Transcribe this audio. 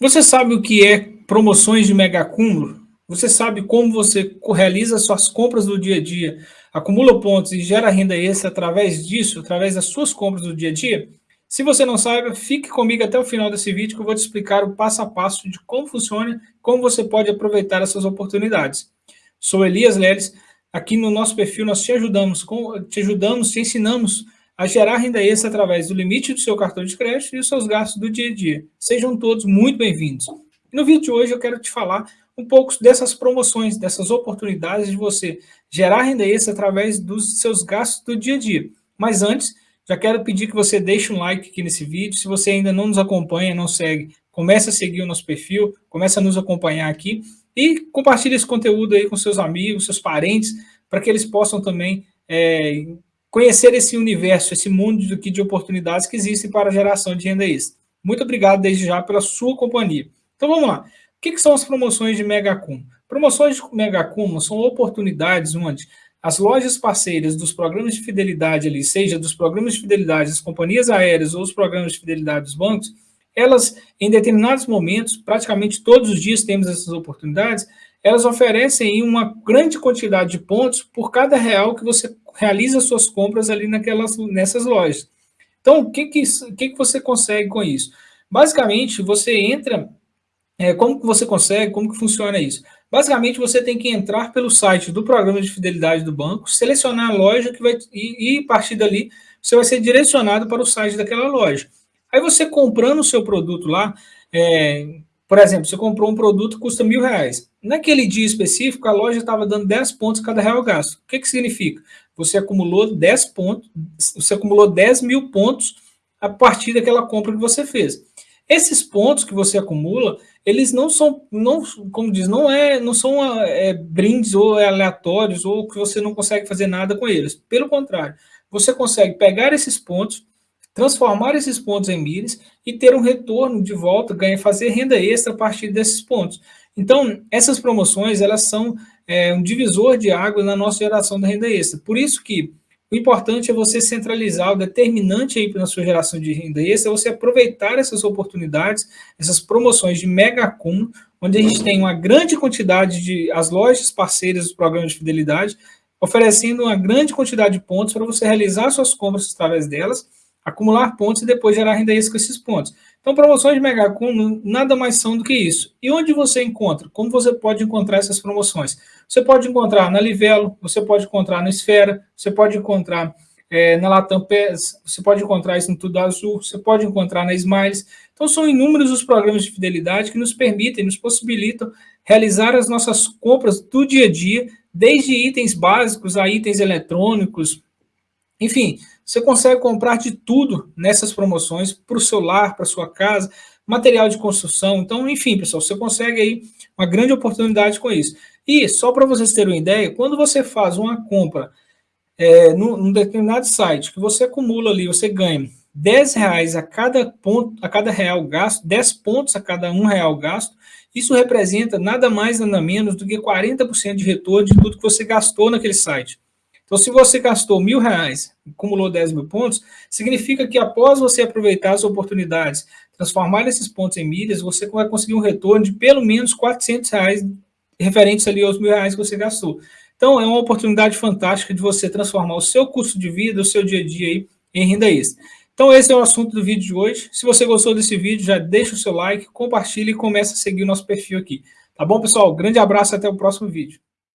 Você sabe o que é promoções de mega acúmulo? Você sabe como você realiza suas compras do dia a dia, acumula pontos e gera renda extra através disso, através das suas compras do dia a dia? Se você não sabe, fique comigo até o final desse vídeo que eu vou te explicar o passo a passo de como funciona, como você pode aproveitar essas oportunidades. Sou Elias Leles, aqui no nosso perfil nós te ajudamos, te ajudamos, te ensinamos a gerar renda extra através do limite do seu cartão de crédito e os seus gastos do dia a dia. Sejam todos muito bem-vindos. No vídeo de hoje eu quero te falar um pouco dessas promoções, dessas oportunidades de você gerar renda extra através dos seus gastos do dia a dia. Mas antes, já quero pedir que você deixe um like aqui nesse vídeo. Se você ainda não nos acompanha, não segue, comece a seguir o nosso perfil, comece a nos acompanhar aqui e compartilhe esse conteúdo aí com seus amigos, seus parentes, para que eles possam também é, conhecer esse universo, esse mundo de, de oportunidades que existem para a geração de renda extra. Muito obrigado desde já pela sua companhia. Então vamos lá. O que, que são as promoções de Mega Cum? Promoções de Mega Cum são oportunidades onde as lojas parceiras dos programas de fidelidade ali, seja dos programas de fidelidade das companhias aéreas ou os programas de fidelidade dos bancos, elas, em determinados momentos, praticamente todos os dias temos essas oportunidades, elas oferecem uma grande quantidade de pontos por cada real que você realiza suas compras ali naquelas, nessas lojas. Então, o que, que, que, que você consegue com isso? Basicamente, você entra... É, como que você consegue? Como que funciona isso? Basicamente, você tem que entrar pelo site do programa de fidelidade do banco, selecionar a loja que vai, e, e a partir dali você vai ser direcionado para o site daquela loja. Aí você comprando o seu produto lá, é, por exemplo, você comprou um produto que custa mil reais. Naquele dia específico, a loja estava dando 10 pontos cada real gasto. O que, que significa? Você acumulou 10 pontos, você acumulou 10 mil pontos a partir daquela compra que você fez. Esses pontos que você acumula, eles não são, não, como diz, não, é, não são é, brindes ou aleatórios ou que você não consegue fazer nada com eles. Pelo contrário, você consegue pegar esses pontos, transformar esses pontos em milhas e ter um retorno de volta, ganhar, fazer renda extra a partir desses pontos. Então, essas promoções, elas são é, um divisor de água na nossa geração da renda extra. Por isso que o importante é você centralizar, o determinante aí na sua geração de renda extra, é você aproveitar essas oportunidades, essas promoções de mega acúmulo, onde a gente tem uma grande quantidade de, as lojas parceiras dos programas de fidelidade, oferecendo uma grande quantidade de pontos para você realizar suas compras através delas, acumular pontos e depois gerar renda extra com esses pontos. Então, promoções de Mega nada mais são do que isso. E onde você encontra? Como você pode encontrar essas promoções? Você pode encontrar na Livelo, você pode encontrar na Esfera, você pode encontrar é, na Latam PES, você pode encontrar isso no Tudo Azul, você pode encontrar na Smiles. Então, são inúmeros os programas de fidelidade que nos permitem, nos possibilitam realizar as nossas compras do dia a dia, desde itens básicos a itens eletrônicos, enfim, você consegue comprar de tudo nessas promoções para o seu lar, para sua casa, material de construção. Então, enfim, pessoal, você consegue aí uma grande oportunidade com isso. E, só para vocês terem uma ideia, quando você faz uma compra é, num, determinado site, que você acumula ali, você ganha 10 reais a cada, ponto, a cada real gasto, 10 pontos a cada um real gasto, isso representa nada mais, nada menos do que 40% de retorno de tudo que você gastou naquele site. Então, se você gastou mil reais e acumulou 10 mil pontos, significa que após você aproveitar as oportunidades, transformar esses pontos em milhas, você vai conseguir um retorno de pelo menos 400 reais referentes ali aos mil reais que você gastou. Então, é uma oportunidade fantástica de você transformar o seu custo de vida, o seu dia a dia aí, em renda extra. Então, esse é o assunto do vídeo de hoje. Se você gostou desse vídeo, já deixa o seu like, compartilhe e comece a seguir o nosso perfil aqui. Tá bom, pessoal? Grande abraço e até o próximo vídeo.